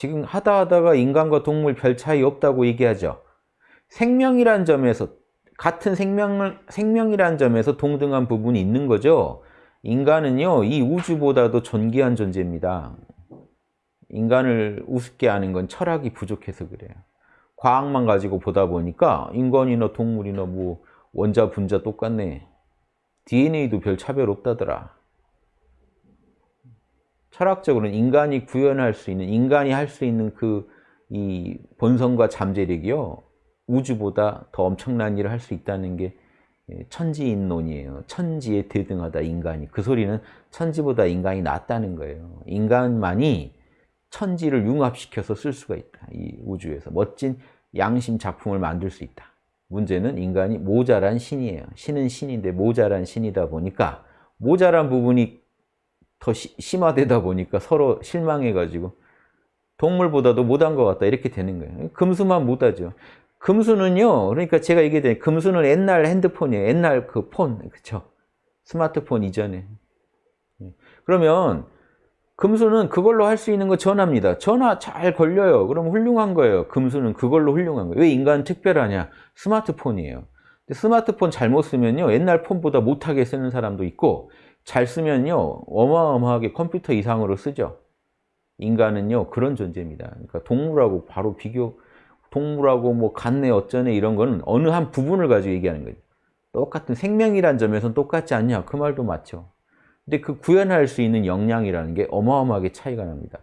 지금 하다 하다가 인간과 동물 별 차이 없다고 얘기하죠. 생명이란 점에서 같은 생명을 생명이란 점에서 동등한 부분이 있는 거죠. 인간은요, 이 우주보다도 존귀한 존재입니다. 인간을 우습게 하는 건 철학이 부족해서 그래요. 과학만 가지고 보다 보니까 인간이나 동물이나 뭐 원자, 분자 똑같네. DNA도 별 차별 없다더라. 철학적으로는 인간이 구현할 수 있는, 인간이 할 수 있는 그 이 본성과 잠재력이요. 우주보다 더 엄청난 일을 할 수 있다는 게 예, 천지인론이에요. 천지에 대등하다 인간이. 그 소리는 천지보다 인간이 낫다는 거예요. 인간만이 천지를 융합시켜서 쓸 수가 있다. 이 우주에서 멋진 양심 작품을 만들 수 있다. 문제는 인간이 모자란 신이에요. 신은 신인데 모자란 신이다 보니까 모자란 부분이 더 시, 심화되다 보니까 서로 실망해가지고 동물보다도 못한 것 같다 이렇게 되는 거예요. 금수만 못하죠. 금수는요. 그러니까 제가 얘기해 금수는 옛날 핸드폰이에요. 옛날 그 폰, 그쵸? 스마트폰 이전에. 예. 그러면 금수는 그걸로 할 수 있는 거 전화입니다. 전화 잘 걸려요. 그럼 훌륭한 거예요. 금수는 그걸로 훌륭한 거예요. 왜 인간은 특별하냐? 스마트폰이에요. 스마트폰 잘못 쓰면요. 옛날 폰보다 못하게 쓰는 사람도 있고 잘 쓰면요. 어마어마하게 컴퓨터 이상으로 쓰죠. 인간은요. 그런 존재입니다. 그러니까 동물하고 바로 비교 동물하고 뭐 같네 어쩌네 이런 거는 어느 한 부분을 가지고 얘기하는 거죠. 똑같은 생명이란 점에서는 똑같지 않냐? 그 말도 맞죠. 근데 그 구현할 수 있는 역량이라는 게 어마어마하게 차이가 납니다.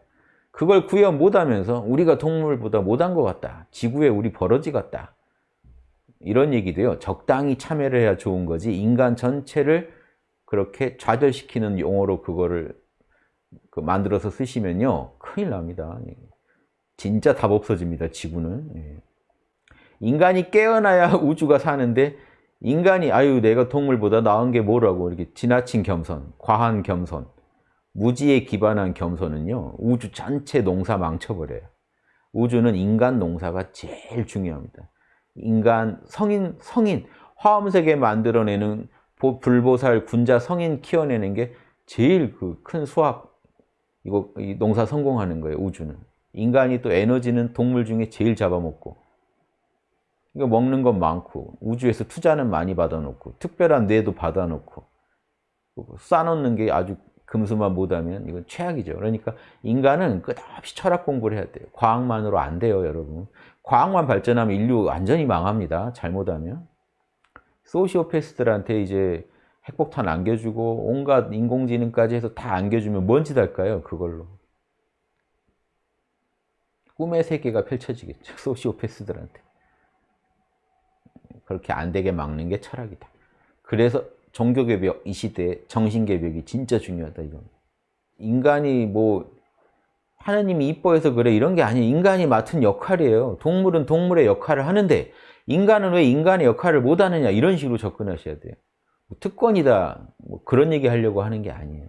그걸 구현 못하면서 우리가 동물보다 못한 것 같다. 지구에 우리 버러지 같다. 이런 얘기도요. 적당히 참여를 해야 좋은 거지 인간 전체를 그렇게 좌절시키는 용어로 그거를 그 만들어서 쓰시면요. 큰일 납니다. 진짜 답 없어집니다. 지구는. 예. 인간이 깨어나야 우주가 사는데 인간이 아유 내가 동물보다 나은 게 뭐라고 이렇게 지나친 겸손, 과한 겸손, 무지에 기반한 겸손은요. 우주 전체 농사 망쳐버려요. 우주는 인간 농사가 제일 중요합니다. 인간, 성인, 성인, 화엄색에 만들어내는 불보살, 군자, 성인 키워내는 게 제일 그 큰 수학, 이거 농사 성공하는 거예요, 우주는. 인간이 또 에너지는 동물 중에 제일 잡아먹고 이거 먹는 건 많고 우주에서 투자는 많이 받아놓고 특별한 뇌도 받아놓고 쌓아놓는 게 아주 금수만 못하면 이건 최악이죠. 그러니까 인간은 끝없이 철학 공부를 해야 돼요. 과학만으로 안 돼요, 여러분. 과학만 발전하면 인류 완전히 망합니다. 잘못하면. 소시오패스들한테 이제 핵폭탄 안겨주고 온갖 인공지능까지 해서 다 안겨주면 뭔 짓 할까요? 그걸로. 꿈의 세계가 펼쳐지겠죠. 소시오패스들한테. 그렇게 안 되게 막는 게 철학이다. 그래서 종교개벽 이 시대에 정신개벽이 진짜 중요하다. 이건. 인간이 뭐 하나님이 이뻐해서 그래 이런 게 아니에요. 인간이 맡은 역할이에요. 동물은 동물의 역할을 하는데 인간은 왜 인간의 역할을 못하느냐 이런 식으로 접근하셔야 돼요. 뭐 특권이다 뭐 그런 얘기 하려고 하는 게 아니에요.